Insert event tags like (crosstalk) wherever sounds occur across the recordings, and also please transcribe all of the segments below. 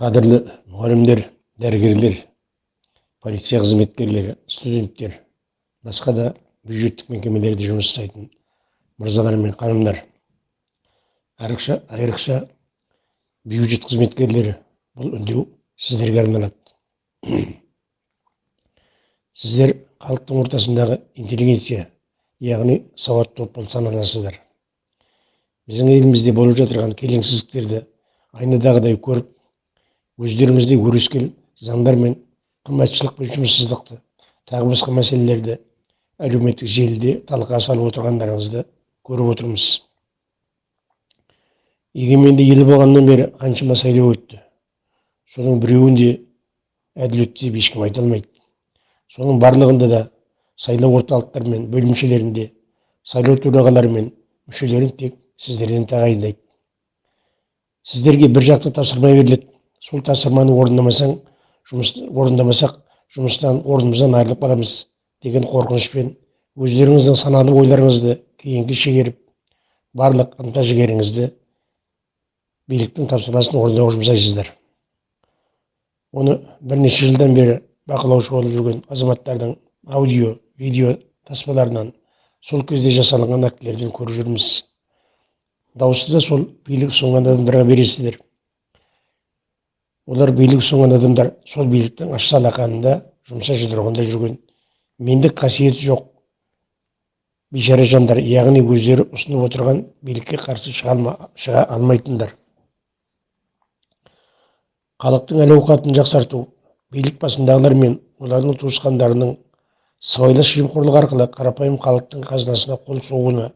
қадірлі мұғалімдер дәрігерлер полиция қызметкерлері студенттер басқа да бюджеттік мекемелерде жұмыс жасайтын мырзалар мен ханымдар айрықша айрықша бюджет қызметкерлері бұл үндеу сіздерге арналады. (clears throat) Сіздер халықтың ортасындағы интеллигенция яғни сауатты топ болып саналасыздар. Біздің елімізде болып жатырған келеңсіздіктерді айнадағыдай көріп өздеріңіздей өрескел заңдар мен қымбатшылық пен жұмыссыздықты тағы басқа мәселелерді әлеуметтік желіде талқыға салып отырғандарыңызды көріп отырмыз. Егеменді ел болғаннан бері қаншама сайлау өтті. Соның біреуін де әділетті деп ешкім айта алмайды. Соның барлығында да сайлау орталықтары мен бөлімшелерінде сайлау төрағалары мен мүшелерін тек сіздерден тағайындайды. Сіздерге бір жақты тапсырма беріледі. Сол тапсырманы орындамасаң жұмыс орындамасақ жұмыстан орнымыздан айырылып қаламыз деген қорқынышпен өздеріңіздің саналы ойларыңызды кейінге шегеріп барлық ынта жігеріңізді биліктің тапсырмасын орындауға жұмсайсыздар. Оны бірнеше жылдан бері бақылаушы болып жүрген азаматтардың аудио видео таспаларынан сол кезде жасалынған актілерден көріп жүрміз. Дауысты да сол билік ұсынған адамдарға бересіздер. Олар билік ұсынған адамдар сол биліктің аш алақанында жұмса жұдырығында жүрген. Мендік қасиеті жоқ. Бейшара жандар яғни өздері ұсынып отырған билікке қарсы шыға, шыға алмайтындар. Халықтың әл ауқатын жақсарту билік басындағылар мен олардың туысқандарының сыбайлас жемқорлық арқылы қарапайым халықтың қазынасына қол соғуына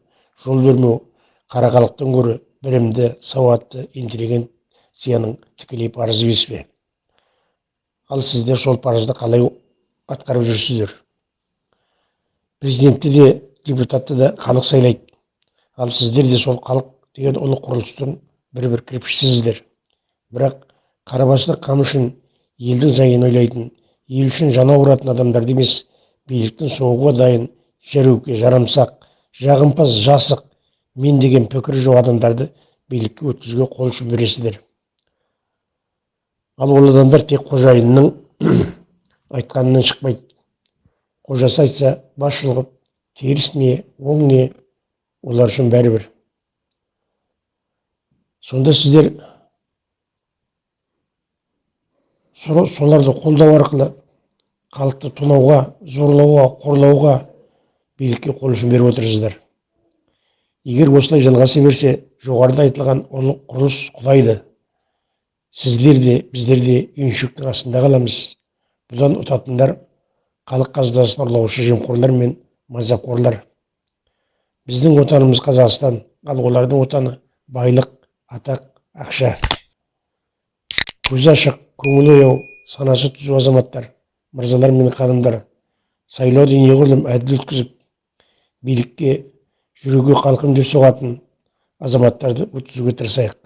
жол бермеу қара халықтан гөрі білімді сауатты интеллигенцияның тікелей парызы емес пе ал сіздер сол парызды қалай атқарып жүрсіздер? Президентті де депутатты да халық сайлайды. Ал сіздер де сол халық деген ұлы құрылыстың бір бір кірпішісіздер. Бірақ қарабастық қам үшін елдің жайын ойлайтын ел үшін жаны ауыратын адамдарды емес биліктің соғуға дайын жәруке жарамсақ жағымпаз жасық мен деген пікірі жоқ адамдарды билікке өткізуге қол ұшын бересіздер. Ал ол адамдар тек қожайынның (clears throat) айтқанынан шықпайды. Қожасы айтса бас теріс не оң не олар үшін бәрібір. Сонда сіздер соларды қолдау арқылы халықты тонауға зорлауға қорлауға билікке қол ұшын беріп отырсыздар. Егер осылай жалғаса берсе жоғарыда айтылған құрылыс құлайды біздер де үйіншектің астында қаламыз бұдан ұтатындар халық қазынасын ұрлаушы жемқорлар мен мазақорлар біздің отанымыз қазақстан ал олардың отаны байлық атақ ақша көзі ашық көңілі ояу санасы түзу азаматтар мырзалар мен ханымдар сайлауды неғұрлым әділ өткізіп билікке жүрегі қалқым деп соғатын азаматтарды өткізуге тырысайық